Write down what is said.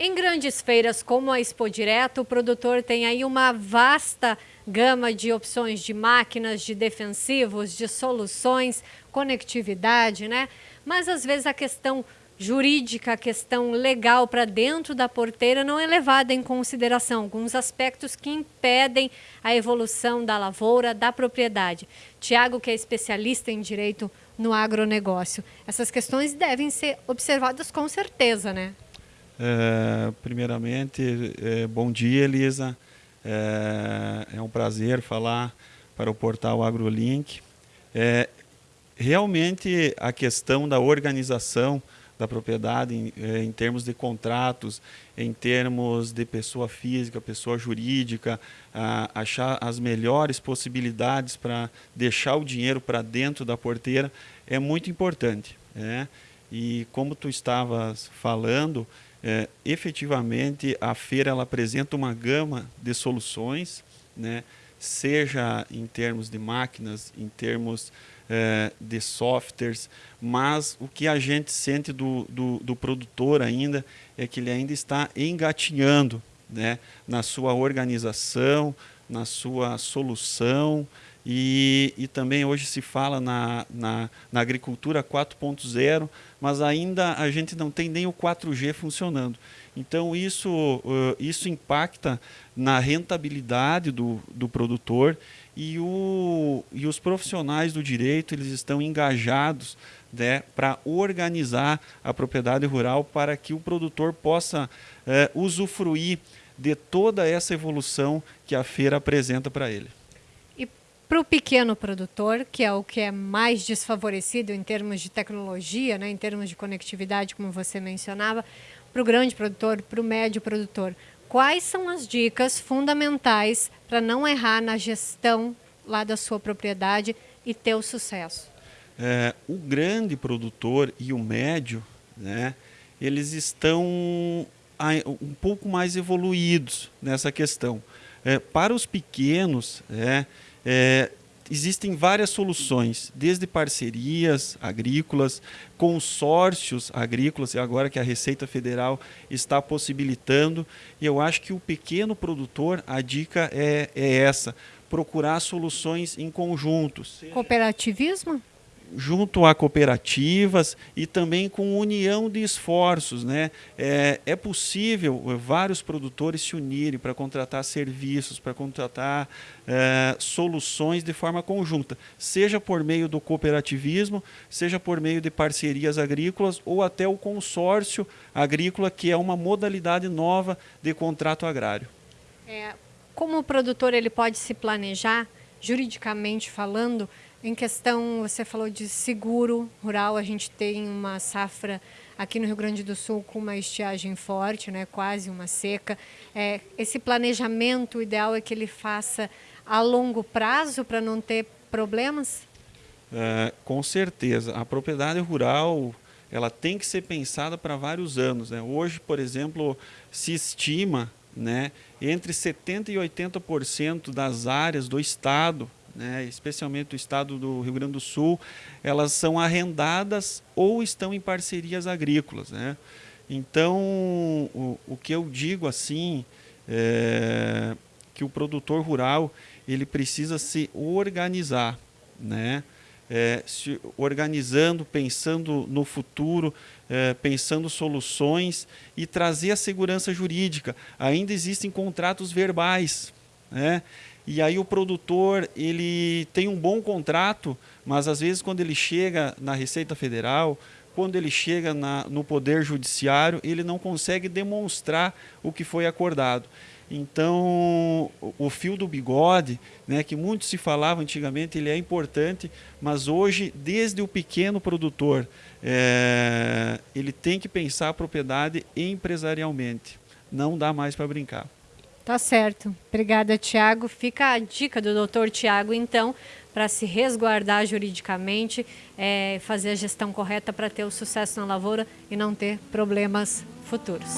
Em grandes feiras como a Expo Direto, o produtor tem aí uma vasta gama de opções de máquinas, de defensivos, de soluções, conectividade, né? Mas às vezes a questão jurídica, a questão legal para dentro da porteira não é levada em consideração. Alguns aspectos que impedem a evolução da lavoura, da propriedade. Tiago, que é especialista em direito no agronegócio, essas questões devem ser observadas com certeza, né? É, primeiramente, é, bom dia, Elisa. É, é, um prazer falar para o portal AgroLink. Realmente, a questão da organização da propriedade em, em, termos de contratos, em termos de pessoa física, pessoa jurídica, a, achar as melhores possibilidades para deixar o dinheiro para dentro da porteira é muito importante. Né? E como tu estavas falando, é, efetivamente a feira ela apresenta uma gama de soluções, né? seja em termos de máquinas, em termos é, de softwares, mas o que a gente sente do, do, do, produtor ainda é que ele ainda está engatinhando né? na sua organização, na sua solução, e, e também hoje se fala na, na, na agricultura 4.0, mas ainda a gente não tem nem o 4G funcionando. Então isso, uh, isso impacta na rentabilidade do, do produtor e, o, e os profissionais do direito eles estão engajados né, para organizar a propriedade rural para que o produtor possa uh, usufruir de toda essa evolução que a feira apresenta para ele. Para o pequeno produtor, que é o que é mais desfavorecido em termos de tecnologia, né, em termos de conectividade, como você mencionava, para o grande produtor, para o médio produtor, quais são as dicas fundamentais para não errar na gestão lá da sua propriedade e ter o sucesso? É, o grande produtor e o médio, né, eles estão um pouco mais evoluídos nessa questão. É, para os pequenos, é, é, existem várias soluções, desde parcerias agrícolas, consórcios agrícolas, e agora que a Receita Federal está possibilitando. E eu acho que o pequeno produtor, a dica é, é essa, procurar soluções em conjuntos. Cooperativismo? Junto a cooperativas e também com união de esforços. Né? É, é possível eh, vários produtores se unirem para contratar serviços, para contratar é, soluções de forma conjunta, seja por meio do cooperativismo, seja por meio de parcerias agrícolas ou até o consórcio agrícola, que é uma modalidade nova de contrato agrário. É, como o produtor ele pode se planejar, juridicamente falando, em questão, você falou de seguro rural, a gente tem uma safra aqui no Rio Grande do Sul com uma estiagem forte, né, quase uma seca. É, esse planejamento ideal é que ele faça a longo prazo para não ter problemas? É, com certeza. A propriedade rural ela tem que ser pensada para vários anos. Né? Hoje, por exemplo, se estima né, entre 70% e 80% das áreas do estado né, especialmente do estado do Rio Grande do Sul, elas são arrendadas ou estão em parcerias agrícolas. Né? Então, o, o que eu digo assim, é que o produtor rural ele precisa se organizar, né? É, se organizando, pensando no futuro, é, pensando soluções e trazer a segurança jurídica. Ainda existem contratos verbais, né? E aí o produtor ele tem um bom contrato, mas às vezes quando ele chega na Receita Federal, quando ele chega na, no Poder Judiciário, ele não consegue demonstrar o que foi acordado. Então, o fio do bigode, né, que muito se falava antigamente, ele é importante, mas hoje, desde o pequeno produtor, é, ele tem que pensar a propriedade empresarialmente. Não dá mais para brincar. Tá certo. Obrigada, Tiago. Fica a dica do doutor Tiago, então, para se resguardar juridicamente, é, fazer a gestão correta para ter o sucesso na lavoura e não ter problemas futuros.